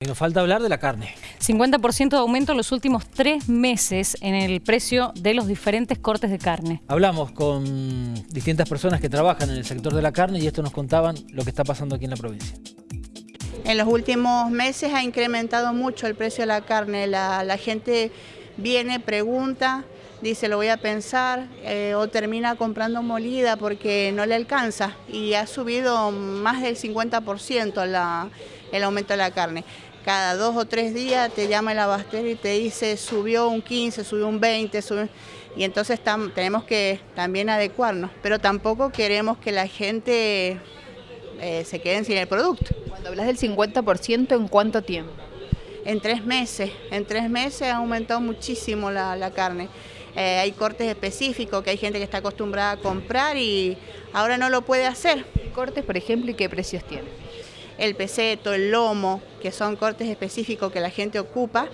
Y nos falta hablar de la carne. 50% de aumento en los últimos tres meses en el precio de los diferentes cortes de carne. Hablamos con distintas personas que trabajan en el sector de la carne y esto nos contaban lo que está pasando aquí en la provincia. En los últimos meses ha incrementado mucho el precio de la carne. La, gente viene, pregunta, dice lo voy a pensar eh, o termina comprando molida porque no le alcanza y ha subido más del 50% el aumento de la carne cada dos o tres días te llama el abastero y te dice subió un 15, subió un 20, y entonces tenemos que también adecuarnos, pero tampoco queremos que la gente eh, se quede sin el producto. Cuando hablas del 50%, ¿en cuánto tiempo? En tres meses, en tres meses ha aumentado muchísimo la, carne. Eh, hay cortes específicos que hay gente que está acostumbrada a comprar y ahora no lo puede hacer. ¿Cortes, por ejemplo, y qué precios tienen? El peseto, el lomo, que son cortes específicos que la gente ocupa,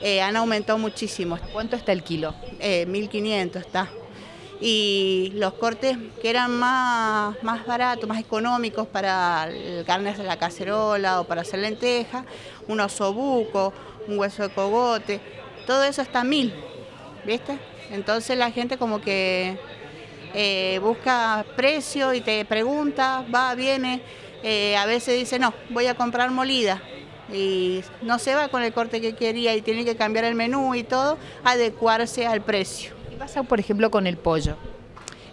eh, han aumentado muchísimo. ¿Cuánto está el kilo? 1.500 eh, está. Y los cortes que eran más, más baratos, más económicos para carnes de la cacerola o para hacer lentejas, un osobuco, un hueso de cogote, todo eso está a 1.000, ¿viste? Entonces la gente como que eh, busca precio y te pregunta, va, viene, eh, a veces dice, no, voy a comprar molida y no se va con el corte que quería y tiene que cambiar el menú y todo, adecuarse al precio. ¿Qué pasa, por ejemplo, con el pollo?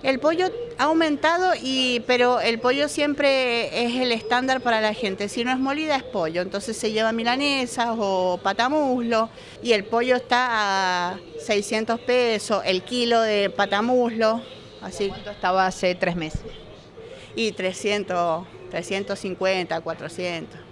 El pollo ha aumentado, y, pero el pollo siempre es el estándar para la gente. Si no es molida, es pollo. Entonces se lleva milanesas o patamuslo. Y el pollo está a 600 pesos, el kilo de patamuslo. Así. ¿Cuánto estaba hace tres meses? Y 300 350, 400.